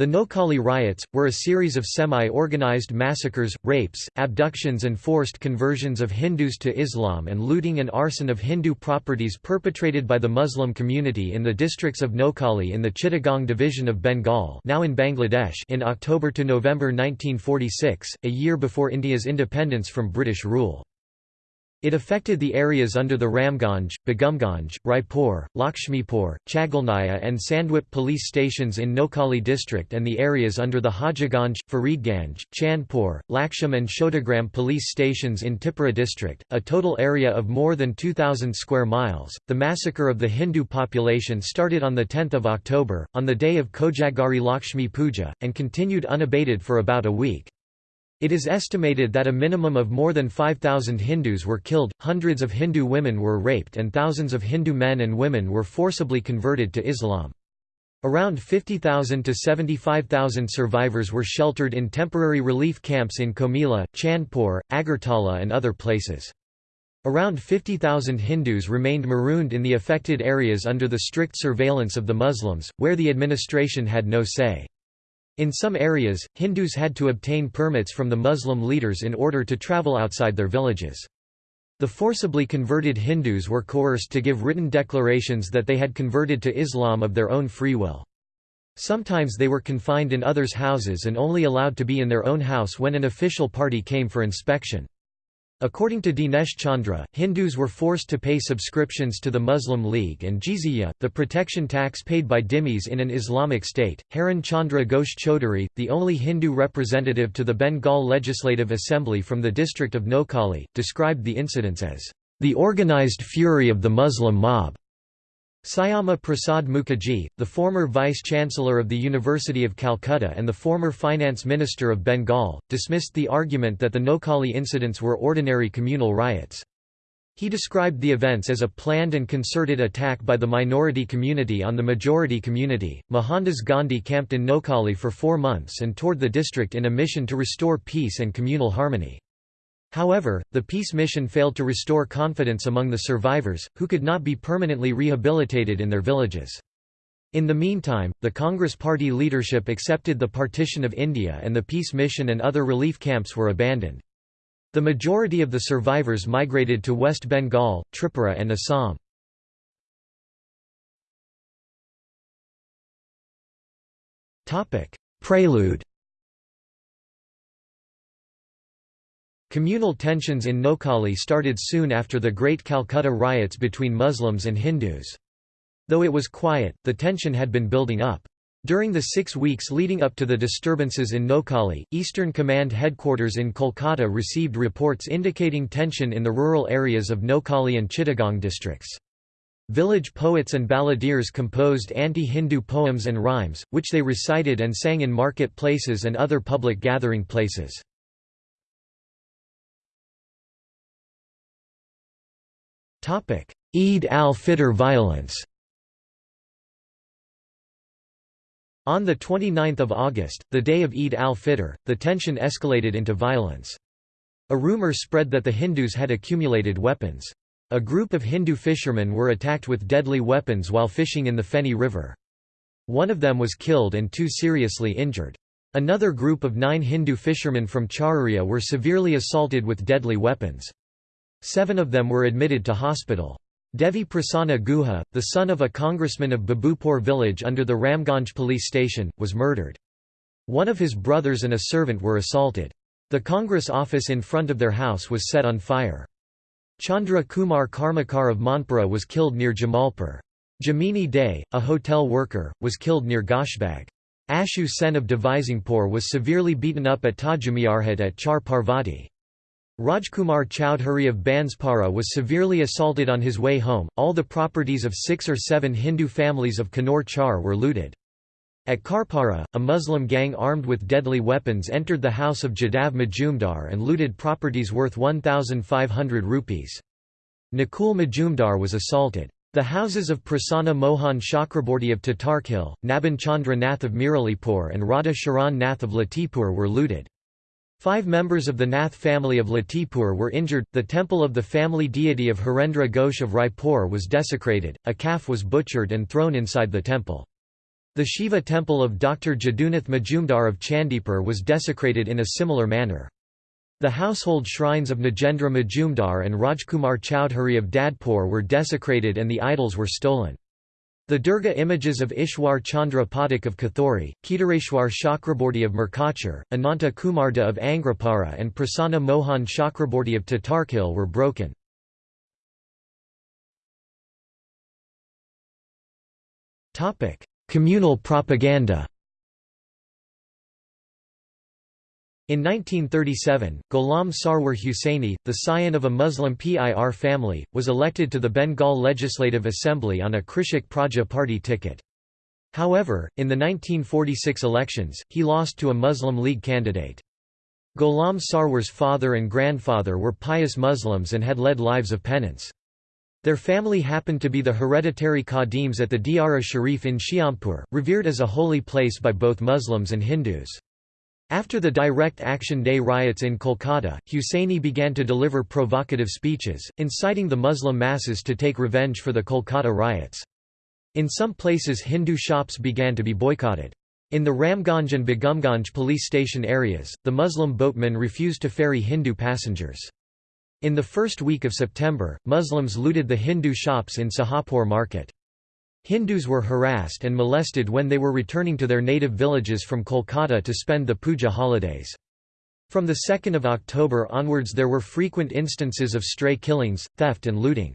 The Noakhali riots, were a series of semi-organized massacres, rapes, abductions and forced conversions of Hindus to Islam and looting and arson of Hindu properties perpetrated by the Muslim community in the districts of Noakhali in the Chittagong division of Bengal now in Bangladesh in October to November 1946, a year before India's independence from British rule. It affected the areas under the Ramganj, Begumganj, Raipur, Lakshmipur, Chagalnaya and Sandwip police stations in Noakhali district and the areas under the Hajiganj, Faridganj, Chandpur, Laksham and Shodagram police stations in Tipura district, a total area of more than 2,000 square miles. The massacre of the Hindu population started on 10 October, on the day of Kojagari Lakshmi Puja, and continued unabated for about a week. It is estimated that a minimum of more than 5,000 Hindus were killed, hundreds of Hindu women were raped and thousands of Hindu men and women were forcibly converted to Islam. Around 50,000 to 75,000 survivors were sheltered in temporary relief camps in Comilla, Chandpur, Agartala and other places. Around 50,000 Hindus remained marooned in the affected areas under the strict surveillance of the Muslims, where the administration had no say. In some areas, Hindus had to obtain permits from the Muslim leaders in order to travel outside their villages. The forcibly converted Hindus were coerced to give written declarations that they had converted to Islam of their own free will. Sometimes they were confined in others' houses and only allowed to be in their own house when an official party came for inspection. According to Dinesh Chandra, Hindus were forced to pay subscriptions to the Muslim League and jizya, the protection tax paid by dhimmis in an Islamic state. Haran Chandra Ghosh Chaudhary, the only Hindu representative to the Bengal Legislative Assembly from the district of Noakhali, described the incidents as the organized fury of the Muslim mob. Syama Prasad Mukherjee, the former Vice-Chancellor of the University of Calcutta and the former Finance Minister of Bengal, dismissed the argument that the Noakhali incidents were ordinary communal riots. He described the events as a planned and concerted attack by the minority community on the majority community. Mohandas Gandhi camped in Noakhali for four months and toured the district in a mission to restore peace and communal harmony. However, the peace mission failed to restore confidence among the survivors, who could not be permanently rehabilitated in their villages. In the meantime, the Congress Party leadership accepted the partition of India and the peace mission and other relief camps were abandoned. The majority of the survivors migrated to West Bengal, Tripura and Assam. Prelude Communal tensions in Noakhali started soon after the Great Calcutta riots between Muslims and Hindus. Though it was quiet, the tension had been building up. During the six weeks leading up to the disturbances in Noakhali, Eastern Command headquarters in Kolkata received reports indicating tension in the rural areas of Noakhali and Chittagong districts. Village poets and balladeers composed anti-Hindu poems and rhymes, which they recited and sang in market places and other public gathering places. Eid al-Fitr violence On 29 August, the day of Eid al-Fitr, the tension escalated into violence. A rumor spread that the Hindus had accumulated weapons. A group of Hindu fishermen were attacked with deadly weapons while fishing in the Feni River. One of them was killed and two seriously injured. Another group of nine Hindu fishermen from Charuria were severely assaulted with deadly weapons. Seven of them were admitted to hospital. Devi Prasanna Guha, the son of a congressman of Babupur village under the Ramganj police station, was murdered. One of his brothers and a servant were assaulted. The Congress office in front of their house was set on fire. Chandra Kumar Karmakar of Manpura was killed near Jamalpur. Jamini Day, a hotel worker, was killed near Goshbag. Ashu Sen of Devisingpur was severely beaten up at Tajamiarhat at Char Parvati. Rajkumar Chowdhury of Banspara was severely assaulted on his way home. All the properties of six or seven Hindu families of Kannur Char were looted. At Karpara, a Muslim gang armed with deadly weapons entered the house of Jadav Majumdar and looted properties worth 1,500 rupees. Nakul Majumdar was assaulted. The houses of Prasanna Mohan Chakraborty of Tatarkhil, Naban Chandra Nath of Miralipur and Radha Sharan Nath of Latipur were looted. Five members of the Nath family of Latipur were injured, the temple of the family deity of Harendra Ghosh of Raipur was desecrated, a calf was butchered and thrown inside the temple. The Shiva temple of Dr. Jadunath Majumdar of Chandipur was desecrated in a similar manner. The household shrines of Nagendra Majumdar and Rajkumar Chowdhury of Dadpur were desecrated and the idols were stolen. The Durga images of Ishwar Chandra Pathak of Kathori, Kedareshwar Chakraborty of Murkachar, Ananta Kumarda of Angrapara and Prasanna Mohan Chakraborty of Tatarkhil were broken. Communal propaganda In 1937, Ghulam Sarwar Hussaini, the scion of a Muslim PIR family, was elected to the Bengal Legislative Assembly on a Krishak Praja Party ticket. However, in the 1946 elections, he lost to a Muslim League candidate. Ghulam Sarwar's father and grandfather were pious Muslims and had led lives of penance. Their family happened to be the hereditary Qadims at the Diara Sharif in Shiampur, revered as a holy place by both Muslims and Hindus. After the Direct Action Day riots in Kolkata, Hussaini began to deliver provocative speeches, inciting the Muslim masses to take revenge for the Kolkata riots. In some places Hindu shops began to be boycotted. In the Ramganj and Begumganj police station areas, the Muslim boatmen refused to ferry Hindu passengers. In the first week of September, Muslims looted the Hindu shops in Sahapur market. Hindus were harassed and molested when they were returning to their native villages from Kolkata to spend the puja holidays. From the 2nd of October onwards there were frequent instances of stray killings, theft and looting.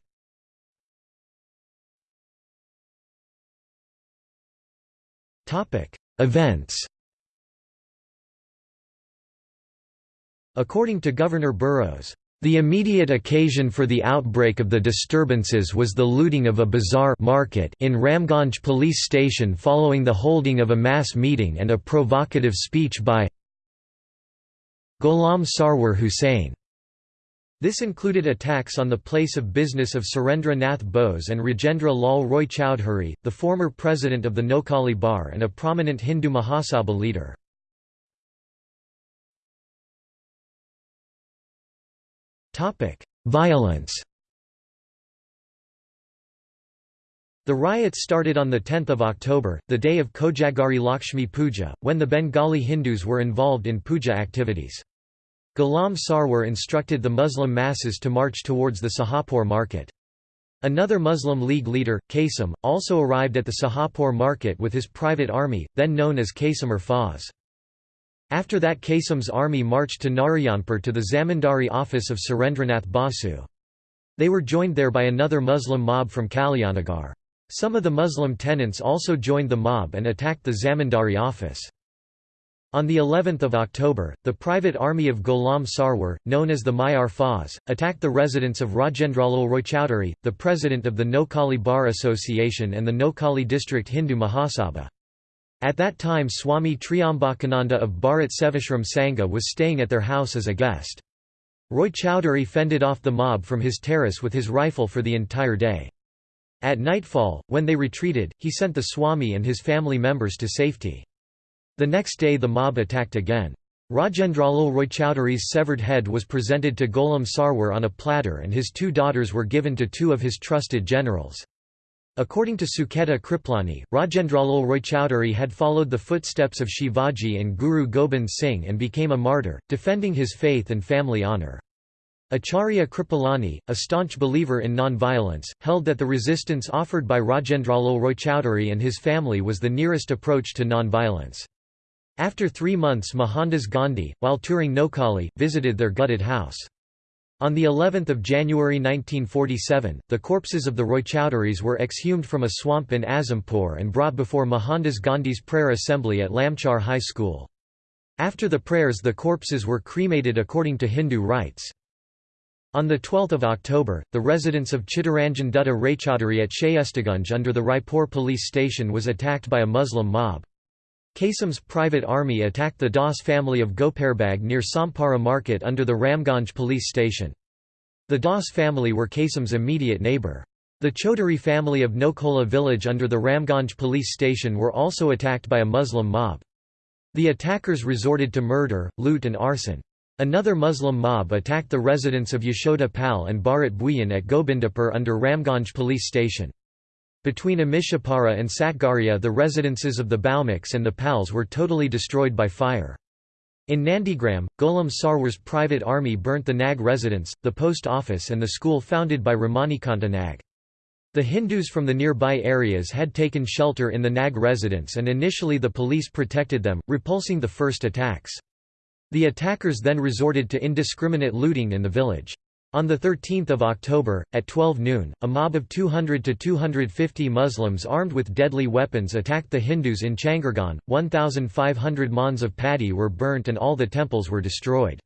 Events According to Governor Burrows, the immediate occasion for the outbreak of the disturbances was the looting of a bazaar market in Ramganj police station following the holding of a mass meeting and a provocative speech by Ghulam Sarwar Hussain. This included attacks on the place of business of Surendra Nath Bose and Rajendra Lal Roy Chowdhury, the former president of the Noakhali Bar and a prominent Hindu Mahasabha leader. Topic: Violence. The riots started on 10 October, the day of Kojagari Lakshmi Puja, when the Bengali Hindus were involved in puja activities. Ghulam Sarwar instructed the Muslim masses to march towards the Sahapur market. Another Muslim League leader, Qasim, also arrived at the Sahapur market with his private army, then known as Qasim Faz. After that Qasim's army marched to Narayanpur to the Zamindari office of Surendranath Basu. They were joined there by another Muslim mob from Kalyanagar. Some of the Muslim tenants also joined the mob and attacked the Zamindari office. On the 11th of October, the private army of Ghulam Sarwar, known as the Mayar Faz, attacked the residence of Rajendralal Roychowdhury, the president of the Noakhali Bar Association and the Noakhali District Hindu Mahasabha. At that time Swami Triambakananda of Bharat Sevashram Sangha was staying at their house as a guest. Roy Chowdhury fended off the mob from his terrace with his rifle for the entire day. At nightfall, when they retreated, he sent the Swami and his family members to safety. The next day the mob attacked again. Rajendralal Roychowdhury's severed head was presented to Ghulam Sarwar on a platter and his two daughters were given to two of his trusted generals. According to Sucheta Kripalani, Rajendralal Roychowdhury had followed the footsteps of Shivaji and Guru Gobind Singh and became a martyr, defending his faith and family honour. Acharya Kripalani, a staunch believer in non-violence, held that the resistance offered by Rajendralal Roychowdhury and his family was the nearest approach to non-violence. After three months Mohandas Gandhi, while touring Noakhali, visited their gutted house. On the 11th of January 1947, the corpses of the Roychowdhurys were exhumed from a swamp in Azampur and brought before Mohandas Gandhi's prayer assembly at Lamchar High School. After the prayers the corpses were cremated according to Hindu rites. On 12 October, the residence of Chittaranjan Dutta Raychaudhuri at Shayestagunj under the Raipur police station was attacked by a Muslim mob. Qasim's private army attacked the Das family of Goparbag near Sampara market under the Ramganj police station. The Das family were Qasim's immediate neighbour. The Chaudhuri family of Nokola village under the Ramganj police station were also attacked by a Muslim mob. The attackers resorted to murder, loot and arson. Another Muslim mob attacked the residence of Yashoda Pal and Bharat Bhuyan at Gobindapur under Ramganj police station. Between Amishapara and Satgaria the residences of the Balmiks and the Pals were totally destroyed by fire. In Nandigram, Gholam Sarwar's private army burnt the Nag residence, the post office and the school founded by Ramanikanta Nag. The Hindus from the nearby areas had taken shelter in the Nag residence and initially the police protected them, repulsing the first attacks. The attackers then resorted to indiscriminate looting in the village. On 13 October, at 12 noon, a mob of 200 to 250 Muslims armed with deadly weapons attacked the Hindus in Changargaon. 1,500 mons of paddy were burnt and all the temples were destroyed.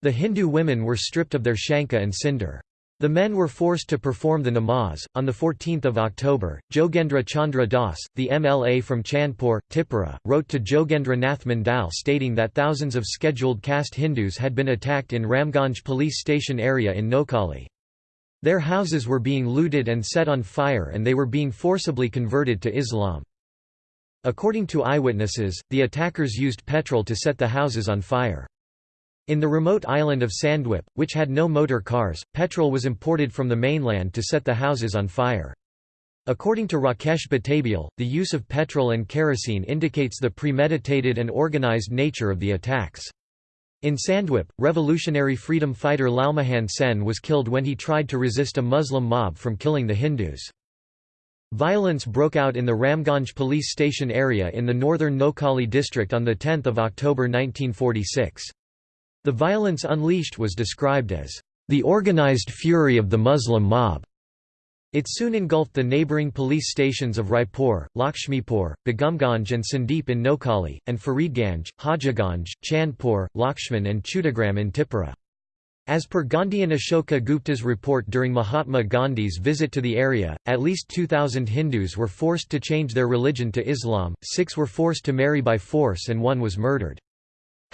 The Hindu women were stripped of their shanka and cinder. The men were forced to perform the namaz. On 14 October, Jogendra Chandra Das, the MLA from Chandpur, Tipura, wrote to Jogendra Nath Mandal stating that thousands of scheduled caste Hindus had been attacked in Ramganj police station area in Noakhali. Their houses were being looted and set on fire and they were being forcibly converted to Islam. According to eyewitnesses, the attackers used petrol to set the houses on fire. In the remote island of Sandwip, which had no motor cars, petrol was imported from the mainland to set the houses on fire. According to Rakesh Batabyal, the use of petrol and kerosene indicates the premeditated and organized nature of the attacks. In Sandwip, revolutionary freedom fighter Lalmohan Sen was killed when he tried to resist a Muslim mob from killing the Hindus. Violence broke out in the Ramganj police station area in the northern Noakhali district on 10 October 1946. The violence unleashed was described as the organized fury of the Muslim mob. It soon engulfed the neighbouring police stations of Raipur, Lakshmipur, Begumganj and Sandwip in Noakhali, and Faridganj, Hajiganj, Chandpur, Lakshman and Chudagram in Tipura. As per Gandhian Ashoka Gupta's report during Mahatma Gandhi's visit to the area, at least 2,000 Hindus were forced to change their religion to Islam, six were forced to marry by force and one was murdered.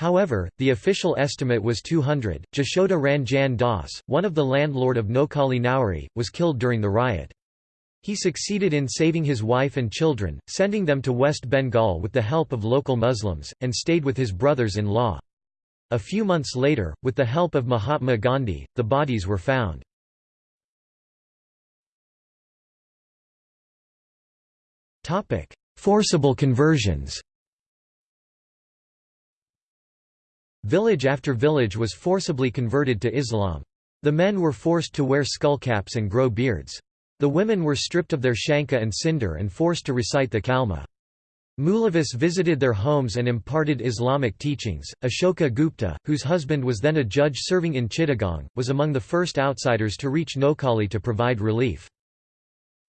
However, the official estimate was 200. Jashoda Ranjan Das, one of the landlord of Noakhali Nauri, was killed during the riot. He succeeded in saving his wife and children, sending them to West Bengal with the help of local Muslims, and stayed with his brothers-in-law. A few months later, with the help of Mahatma Gandhi, the bodies were found. Forcible conversions Village after village was forcibly converted to Islam. The men were forced to wear skullcaps and grow beards. The women were stripped of their shanka and cinder and forced to recite the kalma. Mulavis visited their homes and imparted Islamic teachings. Ashoka Gupta, whose husband was then a judge serving in Chittagong, was among the first outsiders to reach Noakhali to provide relief.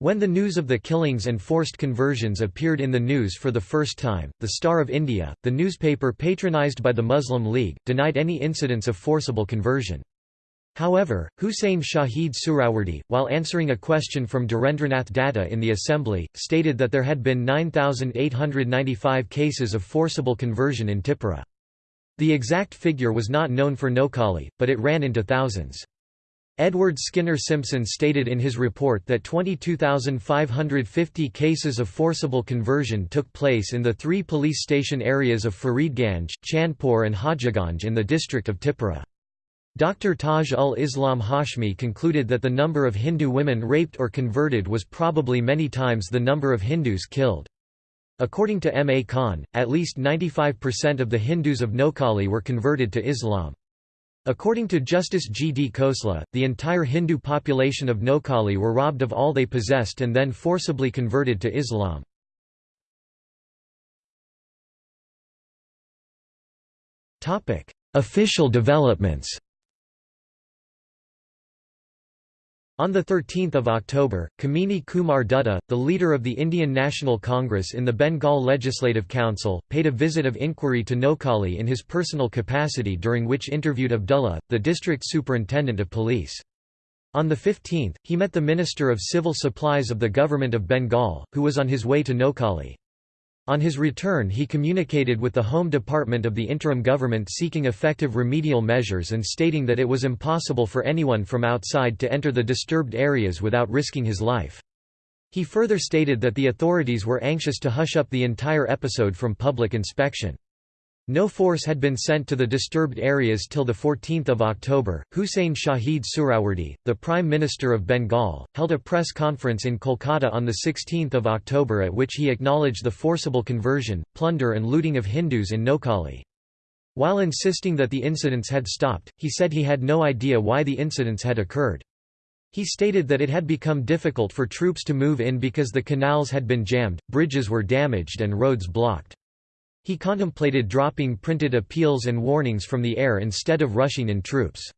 When the news of the killings and forced conversions appeared in the news for the first time, the Star of India, the newspaper patronized by the Muslim League, denied any incidents of forcible conversion. However, Huseyn Shaheed Suhrawardy, while answering a question from Dhirendranath Datta in the assembly, stated that there had been 9,895 cases of forcible conversion in Tipura. The exact figure was not known for Noakhali, but it ran into thousands. Edward Skinner Simpson stated in his report that 22,550 cases of forcible conversion took place in the three police station areas of Faridganj, Chandpur and Hajiganj in the district of Tipura. Dr. Taj ul Islam Hashmi concluded that the number of Hindu women raped or converted was probably many times the number of Hindus killed. According to M. A. Khan, at least 95% of the Hindus of Noakhali were converted to Islam. According to Justice G. D. Khosla, the entire Hindu population of Noakhali were robbed of all they possessed and then forcibly converted to Islam. Official developments On 13 October, Kamini Kumar Dutta, the leader of the Indian National Congress in the Bengal Legislative Council, paid a visit of inquiry to Noakhali in his personal capacity during which interviewed Abdullah, the district superintendent of police. On the 15th, he met the Minister of Civil Supplies of the Government of Bengal, who was on his way to Noakhali. On his return he communicated with the Home Department of the interim government seeking effective remedial measures and stating that it was impossible for anyone from outside to enter the disturbed areas without risking his life. He further stated that the authorities were anxious to hush up the entire episode from public inspection. No force had been sent to the disturbed areas till 14 October. Huseyn Shaheed Suhrawardy, the Prime Minister of Bengal, held a press conference in Kolkata on 16 October at which he acknowledged the forcible conversion, plunder and looting of Hindus in Noakhali. While insisting that the incidents had stopped, he said he had no idea why the incidents had occurred. He stated that it had become difficult for troops to move in because the canals had been jammed, bridges were damaged and roads blocked. He contemplated dropping printed appeals and warnings from the air instead of rushing in troops.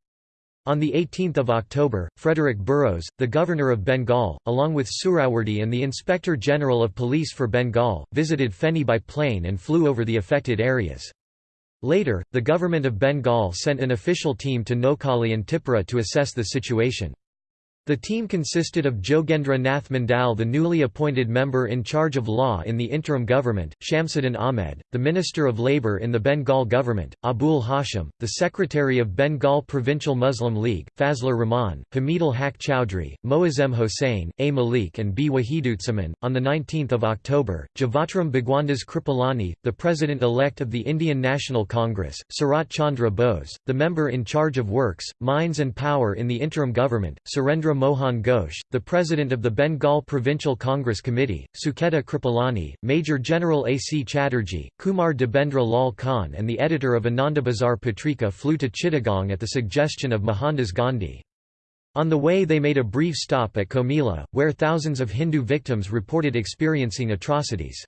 On 18 October, Frederick Burrows, the Governor of Bengal, along with Suhrawardy and the Inspector General of Police for Bengal, visited Feni by plane and flew over the affected areas. Later, the government of Bengal sent an official team to Noakhali and Tipura to assess the situation. The team consisted of Jogendra Nath Mandal the newly appointed member in charge of law in the interim government, Shamsuddin Ahmed, the Minister of Labour in the Bengal government, Abul Hashim, the Secretary of Bengal Provincial Muslim League, Fazlur Rahman, Hamidul Haq Chowdhury, Moazem Hossain, A. Malik and B. Wahidutzaman. On 19 October, Jivatram Bhagwandas Kripalani, the President-elect of the Indian National Congress, Sarat Chandra Bose, the member in charge of works, mines and power in the interim government, Surendra Mohan Ghosh, the president of the Bengal Provincial Congress Committee, Sucheta Kripalani, Major General A. C. Chatterjee, Kumar Debendra Lal Khan and the editor of Anandabazar Patrika flew to Chittagong at the suggestion of Mohandas Gandhi. On the way they made a brief stop at Comilla, where thousands of Hindu victims reported experiencing atrocities.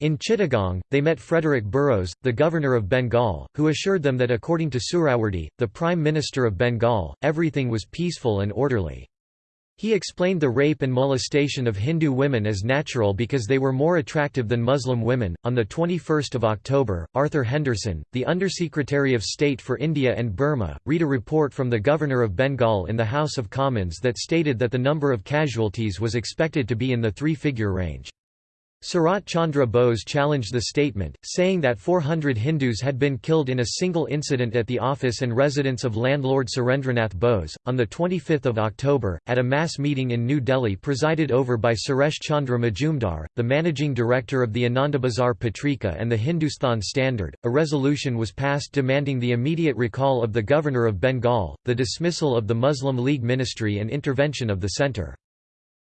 In Chittagong, they met Frederick Burrows, the governor of Bengal, who assured them that according to Suhrawardy, the Prime Minister of Bengal, everything was peaceful and orderly. He explained the rape and molestation of Hindu women as natural because they were more attractive than Muslim women. On the 21st of October, Arthur Henderson, the Undersecretary of State for India and Burma, read a report from the Governor of Bengal in the House of Commons that stated that the number of casualties was expected to be in the three-figure range. Sarat Chandra Bose challenged the statement, saying that 400 Hindus had been killed in a single incident at the office and residence of landlord Surendranath Bose. On 25 October, at a mass meeting in New Delhi presided over by Suresh Chandra Majumdar, the managing director of the Anandabazar Patrika and the Hindustan Standard, a resolution was passed demanding the immediate recall of the governor of Bengal, the dismissal of the Muslim League ministry and intervention of the centre.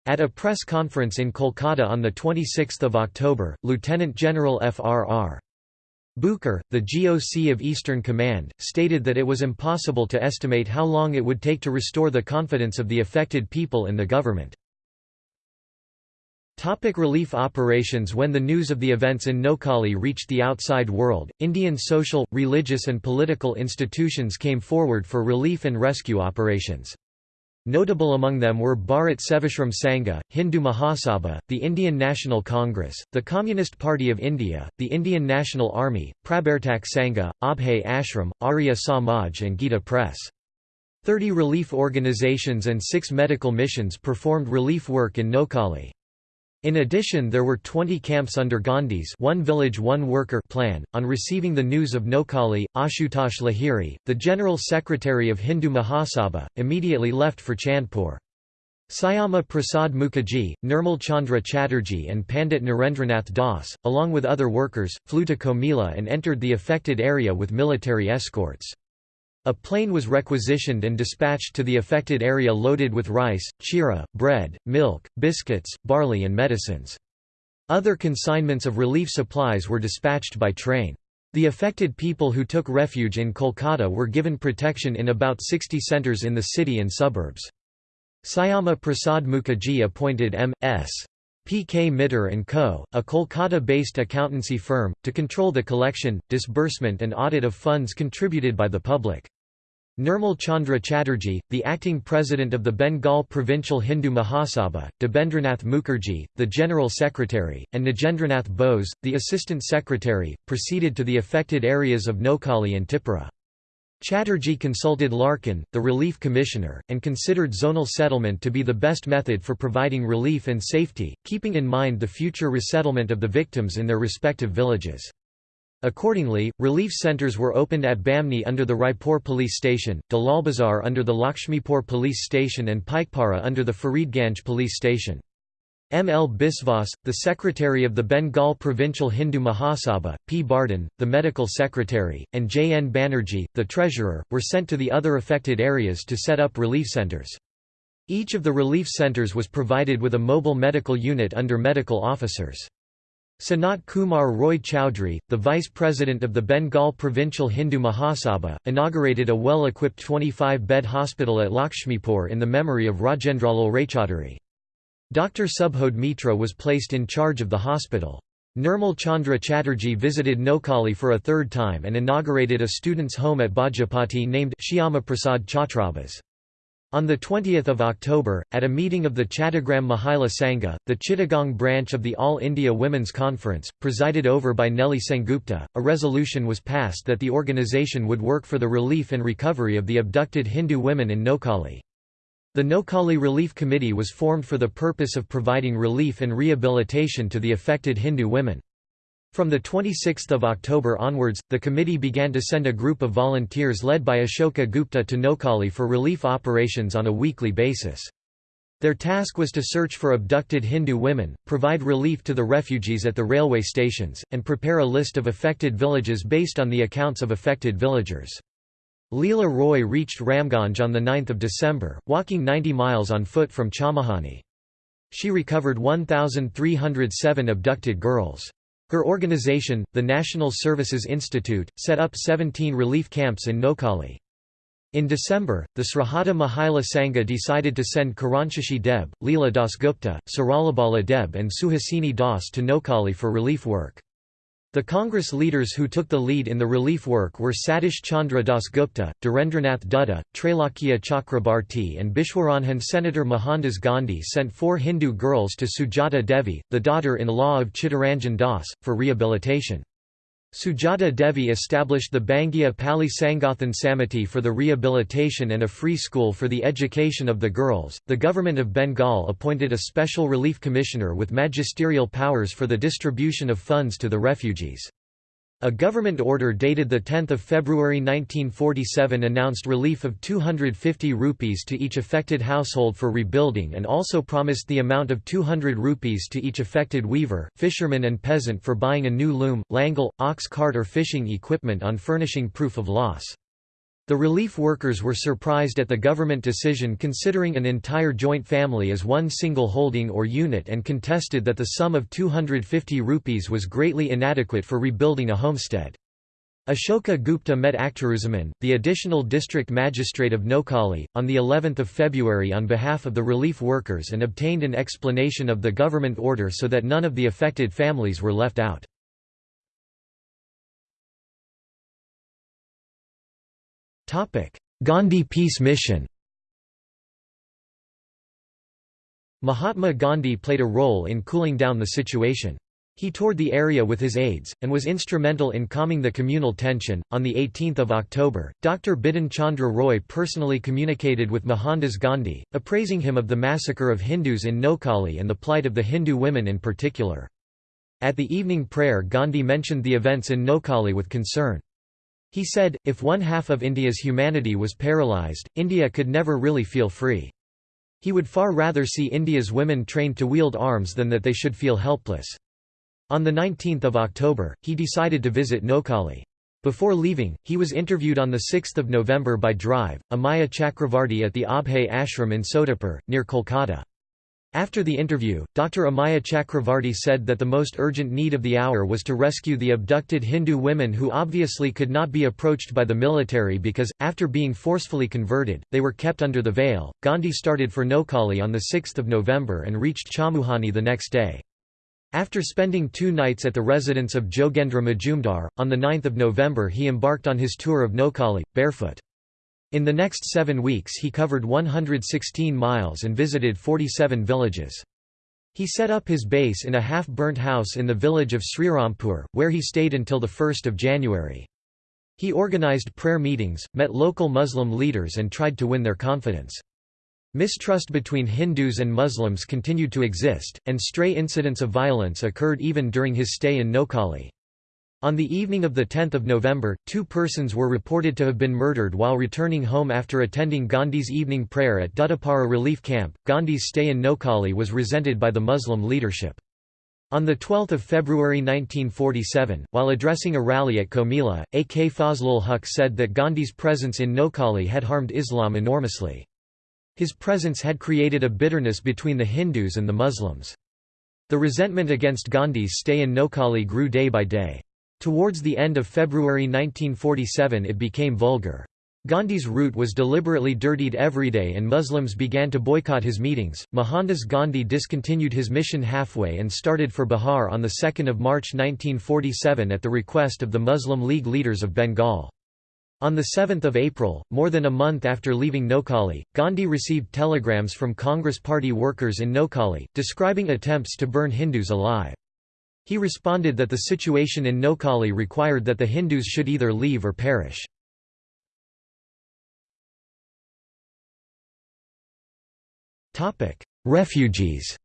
At a press conference in Kolkata on 26 October, Lieutenant General F.R.R. Bucher, the GOC of Eastern Command, stated that it was impossible to estimate how long it would take to restore the confidence of the affected people in the government. Topic relief operations When the news of the events in Noakhali reached the outside world, Indian social, religious and political institutions came forward for relief and rescue operations. Notable among them were Bharat Sevashram Sangha, Hindu Mahasabha, the Indian National Congress, the Communist Party of India, the Indian National Army, Prabhartak Sangha, Abhay Ashram, Arya Samaj and Gita Press. Thirty relief organizations and six medical missions performed relief work in Noakhali. In addition there were 20 camps under Gandhi's one village one worker plan. On receiving the news of Noakhali, Ashutosh Lahiri, the General Secretary of Hindu Mahasabha, immediately left for Chandpur. Syama Prasad Mukherjee, Nirmal Chandra Chatterjee and Pandit Narendranath Das, along with other workers, flew to Comilla and entered the affected area with military escorts. A plane was requisitioned and dispatched to the affected area loaded with rice, chira, bread, milk, biscuits, barley and medicines. Other consignments of relief supplies were dispatched by train. The affected people who took refuge in Kolkata were given protection in about 60 centres in the city and suburbs. Syama Prasad Mukherjee appointed M.S. P. K. Mitter & Co., a Kolkata-based accountancy firm, to control the collection, disbursement and audit of funds contributed by the public. Nirmal Chandra Chatterjee, the acting president of the Bengal Provincial Hindu Mahasabha, Debendranath Mukherjee, the general secretary, and Nagendranath Bose, the assistant secretary, proceeded to the affected areas of Noakhali and Tipura. Chatterjee consulted Larkin, the relief commissioner, and considered zonal settlement to be the best method for providing relief and safety, keeping in mind the future resettlement of the victims in their respective villages. Accordingly, relief centres were opened at Bamni under the Raipur police station, Dalalbazar under the Lakshmipur police station and Pikepara under the Faridganj police station. M. L. Biswas, the secretary of the Bengal Provincial Hindu Mahasabha, P. Bardhan, the medical secretary, and J. N. Banerjee, the treasurer, were sent to the other affected areas to set up relief centres. Each of the relief centres was provided with a mobile medical unit under medical officers. Sanat Kumar Roy Chowdhury, the vice president of the Bengal Provincial Hindu Mahasabha, inaugurated a well-equipped 25-bed hospital at Lakshmipur in the memory of Rajendralal Raychaudhuri. Dr. Subhod Mitra was placed in charge of the hospital. Nirmal Chandra Chatterjee visited Noakhali for a third time and inaugurated a student's home at Bajapati named Shyama Prasad Chhatrabas. On 20 October, at a meeting of the Chattagram Mahila Sangha, the Chittagong branch of the All India Women's Conference, presided over by Nelly Sengupta, a resolution was passed that the organisation would work for the relief and recovery of the abducted Hindu women in Noakhali. The Noakhali Relief Committee was formed for the purpose of providing relief and rehabilitation to the affected Hindu women. From 26 October onwards, the committee began to send a group of volunteers led by Ashoka Gupta to Noakhali for relief operations on a weekly basis. Their task was to search for abducted Hindu women, provide relief to the refugees at the railway stations, and prepare a list of affected villages based on the accounts of affected villagers. Leela Roy reached Ramganj on 9 December, walking 90 miles on foot from Chamahani. She recovered 1,307 abducted girls. Her organization, the National Services Institute, set up 17 relief camps in Noakhali. In December, the Srihata Mahila Sangha decided to send Karanshashi Deb, Leela Dasgupta, Saralabala Deb and Suhasini Das to Noakhali for relief work. The Congress leaders who took the lead in the relief work were Satish Chandra Dasgupta, Dhirendranath Dutta, Trailokya Chakrabarti and Bishwaranjan Senator Mohandas Gandhi sent four Hindu girls to Sujata Devi, the daughter-in-law of Chittaranjan Das, for rehabilitation. Sujata Devi established the Bangia Pali Sangathan Samiti for the rehabilitation and a free school for the education of the girls. The government of Bengal appointed a special relief commissioner with magisterial powers for the distribution of funds to the refugees. A government order dated 10 February 1947 announced relief of 250 rupees to each affected household for rebuilding and also promised the amount of 200 rupees to each affected weaver, fisherman and peasant for buying a new loom, langle, ox cart or fishing equipment on furnishing proof of loss. The relief workers were surprised at the government decision considering an entire joint family as one single holding or unit and contested that the sum of 250 rupees was greatly inadequate for rebuilding a homestead. Ashoka Gupta met Akhtaruzaman, the additional district magistrate of Noakhali, on the 11th of February on behalf of the relief workers and obtained an explanation of the government order so that none of the affected families were left out. Gandhi Peace Mission Mahatma Gandhi played a role in cooling down the situation. He toured the area with his aides, and was instrumental in calming the communal tension. On 18 October, Dr. Bidhan Chandra Roy personally communicated with Mohandas Gandhi, appraising him of the massacre of Hindus in Noakhali and the plight of the Hindu women in particular. At the evening prayer Gandhi mentioned the events in Noakhali with concern. He said, if one half of India's humanity was paralysed, India could never really feel free. He would far rather see India's women trained to wield arms than that they should feel helpless. On 19 October, he decided to visit Noakhali. Before leaving, he was interviewed on 6 November by Drive, Amiya Chakravarty at the Abhay Ashram in Sodepur, near Kolkata. After the interview, Dr. Amiya Chakravarty said that the most urgent need of the hour was to rescue the abducted Hindu women who obviously could not be approached by the military because, after being forcefully converted, they were kept under the veil. Gandhi started for Noakhali on 6 November and reached Chamuhani the next day. After spending two nights at the residence of Jogendra Majumdar, on 9 November he embarked on his tour of Noakhali, barefoot. In the next seven weeks he covered 116 miles and visited 47 villages. He set up his base in a half-burnt house in the village of Srirampur, where he stayed until 1 January. He organized prayer meetings, met local Muslim leaders and tried to win their confidence. Mistrust between Hindus and Muslims continued to exist, and stray incidents of violence occurred even during his stay in Noakhali. On the evening of 10 November, two persons were reported to have been murdered while returning home after attending Gandhi's evening prayer at Duttapara relief camp. Gandhi's stay in Noakhali was resented by the Muslim leadership. On 12 February 1947, while addressing a rally at Comilla, A.K. Fazlul Huq said that Gandhi's presence in Noakhali had harmed Islam enormously. His presence had created a bitterness between the Hindus and the Muslims. The resentment against Gandhi's stay in Noakhali grew day by day. Towards the end of February 1947 it became vulgar. Gandhi's route was deliberately dirtied every day and Muslims began to boycott his meetings. Mohandas Gandhi discontinued his mission halfway and started for Bihar on 2 March 1947 at the request of the Muslim League leaders of Bengal. On 7 April, more than a month after leaving Noakhali, Gandhi received telegrams from Congress Party workers in Noakhali, describing attempts to burn Hindus alive. He responded that the situation in Noakhali required that the Hindus should either leave or perish. Refugees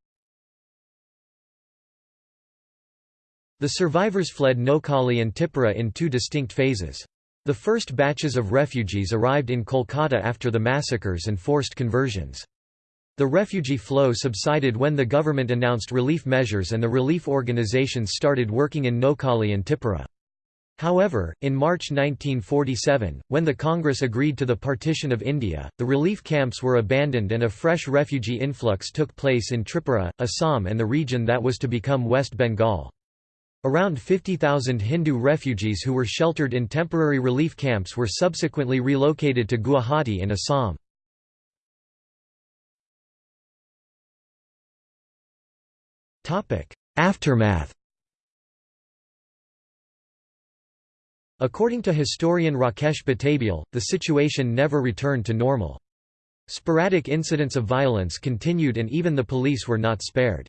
The survivors fled Noakhali and Tipura in two distinct phases. The first batches of refugees arrived in Kolkata after the massacres and forced conversions. The refugee flow subsided when the government announced relief measures and the relief organizations started working in Noakhali and Tipura. However, in March 1947, when the Congress agreed to the partition of India, the relief camps were abandoned and a fresh refugee influx took place in Tripura, Assam and the region that was to become West Bengal. Around 50,000 Hindu refugees who were sheltered in temporary relief camps were subsequently relocated to Guwahati in Assam. Aftermath According to historian Rakesh Batabyal, the situation never returned to normal. Sporadic incidents of violence continued and even the police were not spared.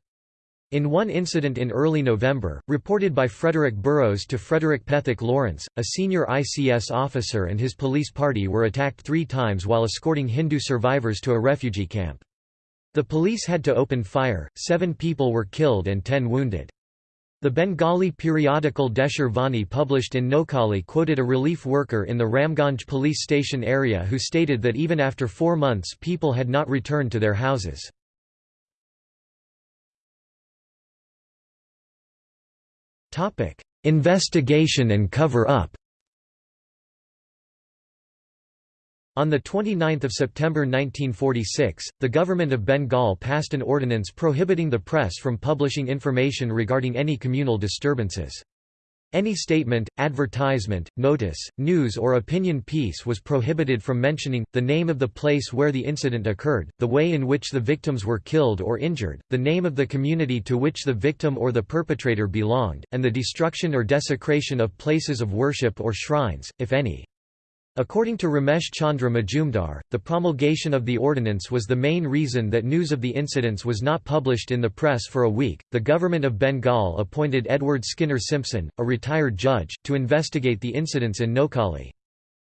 In one incident in early November, reported by Frederick Burrows to Frederick Pethick Lawrence, a senior ICS officer and his police party were attacked three times while escorting Hindu survivors to a refugee camp. The police had to open fire, seven people were killed and ten wounded. The Bengali periodical Desher Vani published in Noakhali quoted a relief worker in the Ramganj police station area who stated that even after four months people had not returned to their houses. Investigation and cover-up On 29 September 1946, the government of Bengal passed an ordinance prohibiting the press from publishing information regarding any communal disturbances. Any statement, advertisement, notice, news or opinion piece was prohibited from mentioning, the name of the place where the incident occurred, the way in which the victims were killed or injured, the name of the community to which the victim or the perpetrator belonged, and the destruction or desecration of places of worship or shrines, if any. According to Ramesh Chandra Majumdar, the promulgation of the ordinance was the main reason that news of the incidents was not published in the press for a week. The government of Bengal appointed Edward Skinner Simpson, a retired judge, to investigate the incidents in Noakhali.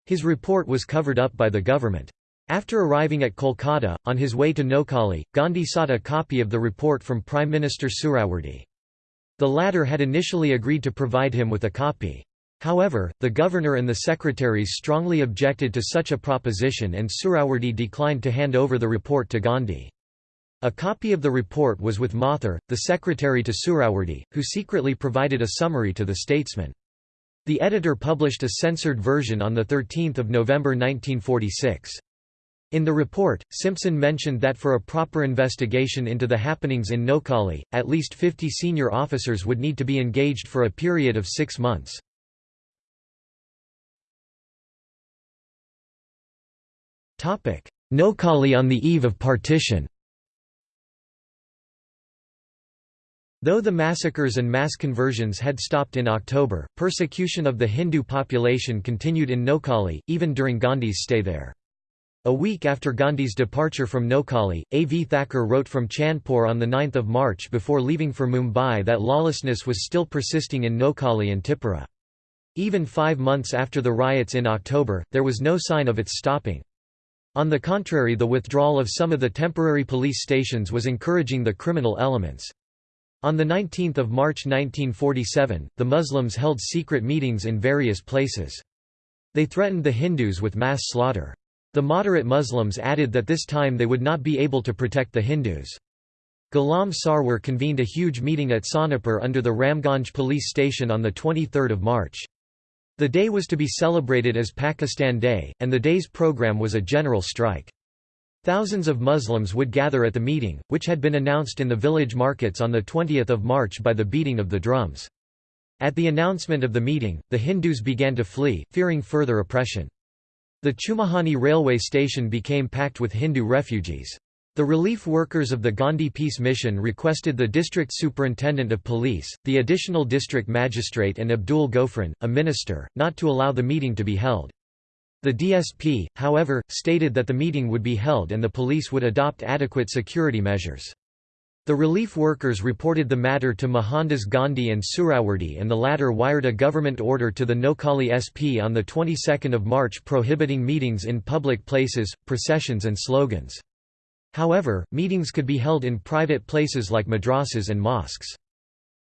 His report was covered up by the government. After arriving at Kolkata, on his way to Noakhali, Gandhi sought a copy of the report from Prime Minister Suhrawardy. The latter had initially agreed to provide him with a copy. However, the governor and the secretaries strongly objected to such a proposition and Suhrawardy declined to hand over the report to Gandhi. A copy of the report was with Mathur, the secretary to Suhrawardy, who secretly provided a summary to the statesman. The editor published a censored version on 13 November 1946. In the report, Simpson mentioned that for a proper investigation into the happenings in Noakhali, at least 50 senior officers would need to be engaged for a period of six months. Noakhali on the eve of partition Though the massacres and mass conversions had stopped in October, persecution of the Hindu population continued in Noakhali, even during Gandhi's stay there. A week after Gandhi's departure from Noakhali, A. V. Thacker wrote from Chandpur on 9 March before leaving for Mumbai that lawlessness was still persisting in Noakhali and Tipura. Even five months after the riots in October, there was no sign of its stopping. On the contrary the withdrawal of some of the temporary police stations was encouraging the criminal elements. On 19 March 1947, the Muslims held secret meetings in various places. They threatened the Hindus with mass slaughter. The moderate Muslims added that this time they would not be able to protect the Hindus. Ghulam Sarwar convened a huge meeting at Sonepur under the Ramganj police station on 23 March. The day was to be celebrated as Pakistan Day, and the day's program was a general strike. Thousands of Muslims would gather at the meeting, which had been announced in the village markets on 20 March by the beating of the drums. At the announcement of the meeting, the Hindus began to flee, fearing further oppression. The Chumahani railway station became packed with Hindu refugees. The relief workers of the Gandhi Peace Mission requested the district superintendent of police, the additional district magistrate and Abdul Gofran, a minister, not to allow the meeting to be held. The DSP, however, stated that the meeting would be held and the police would adopt adequate security measures. The relief workers reported the matter to Mohandas Gandhi and Suhrawardy and the latter wired a government order to the Noakhali SP on the 22nd of March prohibiting meetings in public places, processions and slogans. However, meetings could be held in private places like madrasas and mosques.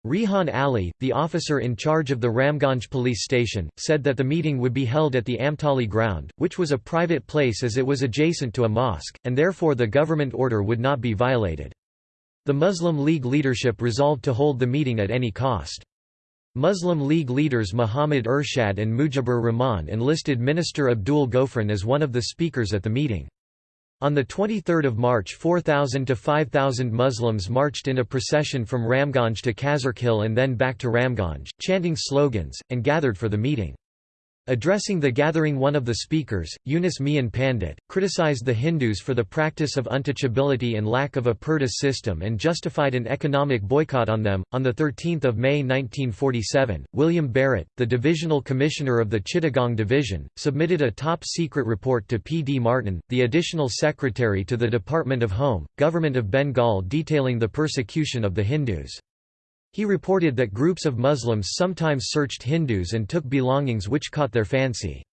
Rehan Ali, the officer in charge of the Ramganj police station, said that the meeting would be held at the Amtali ground, which was a private place as it was adjacent to a mosque, and therefore the government order would not be violated. The Muslim League leadership resolved to hold the meeting at any cost. Muslim League leaders Muhammad Ershad and Mujibur Rahman enlisted Minister Abdul Gofran as one of the speakers at the meeting. On 23 March 4,000 to 5,000 Muslims marched in a procession from Ramganj to Khazarkhil and then back to Ramganj, chanting slogans, and gathered for the meeting. Addressing the gathering one of the speakers, Yunus Mian Pandit, criticized the Hindus for the practice of untouchability and lack of a purdah system and justified an economic boycott on them. On 13 May 1947, William Barrett, the divisional commissioner of the Chittagong Division, submitted a top-secret report to P. D. Martin, the additional secretary to the Department of Home, Government of Bengal detailing the persecution of the Hindus. He reported that groups of Muslims sometimes searched Hindus and took belongings which caught their fancy.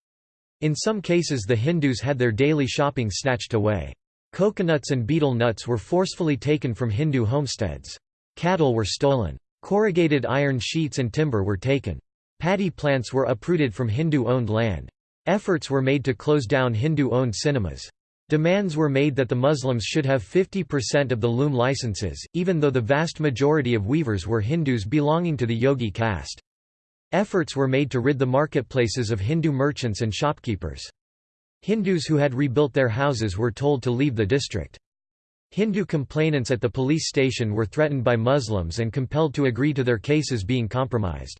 In some cases the Hindus had their daily shopping snatched away. Coconuts and betel nuts were forcefully taken from Hindu homesteads. Cattle were stolen. Corrugated iron sheets and timber were taken. Paddy plants were uprooted from Hindu-owned land. Efforts were made to close down Hindu-owned cinemas. Demands were made that the Muslims should have 50% of the loom licenses, even though the vast majority of weavers were Hindus belonging to the Yogi caste. Efforts were made to rid the marketplaces of Hindu merchants and shopkeepers. Hindus who had rebuilt their houses were told to leave the district. Hindu complainants at the police station were threatened by Muslims and compelled to agree to their cases being compromised.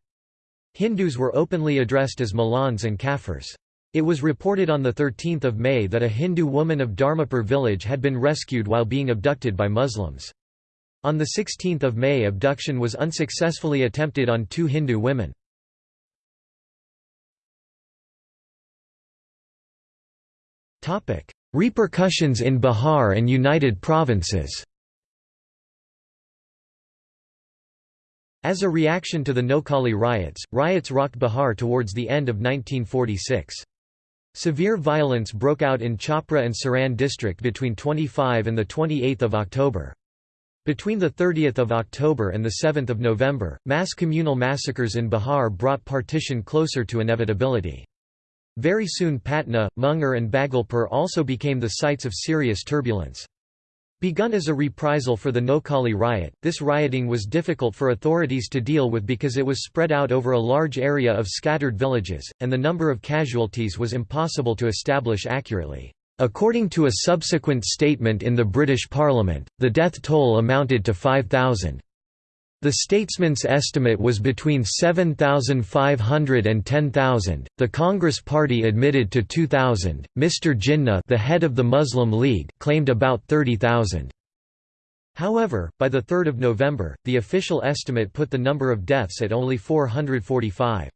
Hindus were openly addressed as Malauns and Kafirs. It was reported on 13 May that a Hindu woman of Dharmapur village had been rescued while being abducted by Muslims. On 16 May abduction was unsuccessfully attempted on two Hindu women. Repercussions in Bihar and United Provinces As a reaction to the Noakhali riots, riots rocked Bihar towards the end of 1946. Severe violence broke out in Chhapra and Saran district between 25 and 28 October. Between 30 October and 7 November, mass communal massacres in Bihar brought partition closer to inevitability. Very soon Patna, Munger and Bhagalpur also became the sites of serious turbulence. Begun as a reprisal for the Noakhali riot, this rioting was difficult for authorities to deal with because it was spread out over a large area of scattered villages, and the number of casualties was impossible to establish accurately. According to a subsequent statement in the British Parliament, the death toll amounted to 5,000. The statesman's estimate was between 7,500 and 10,000. The Congress Party admitted to 2,000. Mr. Jinnah, the head of the Muslim League, claimed about 30,000. However, by the 3rd of November, the official estimate put the number of deaths at only 445.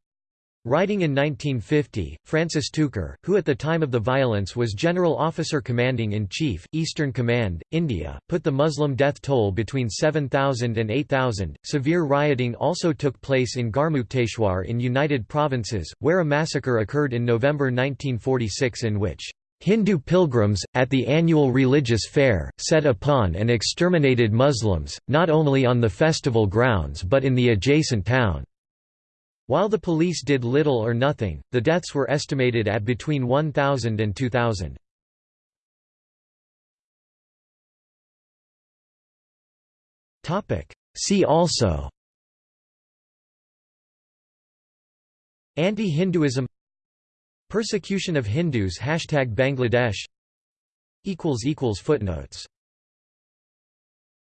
Writing in 1950, Francis Tucker, who at the time of the violence was General Officer Commanding-in-Chief, Eastern Command, India, put the Muslim death toll between 7,000 and 8,000. Severe rioting also took place in Garhmukteshwar in United Provinces, where a massacre occurred in November 1946 in which Hindu pilgrims, at the annual religious fair, set upon and exterminated Muslims, not only on the festival grounds but in the adjacent town. While the police did little or nothing, the deaths were estimated at between 1,000 and 2,000. See also Anti-Hinduism Persecution of Hindus Hashtag Bangladesh Footnotes